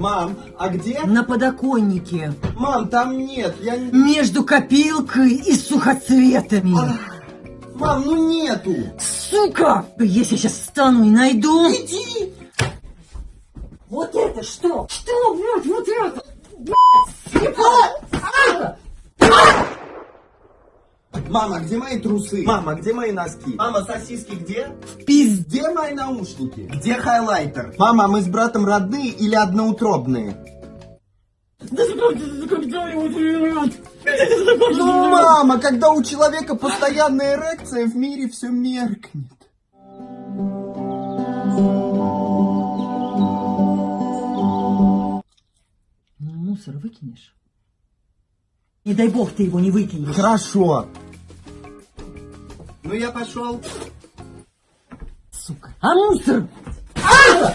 Мам, а где? На подоконнике. Мам, там нет, я. Между копилкой и сухоцветами. Мам, ну нету. Сука! Если сейчас встану и найду... Иди. Вот это что? Что, блядь, вот это? Блядь, слепая! Мама, где мои трусы? Мама, где мои носки? Мама, сосиски где? Пизд... Где мои наушники? Где хайлайтер? Мама, мы с братом родные или одноутробные? Ну, мама, когда у человека постоянная эрекция, в мире все меркнет. Ну, мусор выкинешь? Не дай бог ты его не выкинешь. Хорошо. Ну, я пошел. Сука. А мусор? А!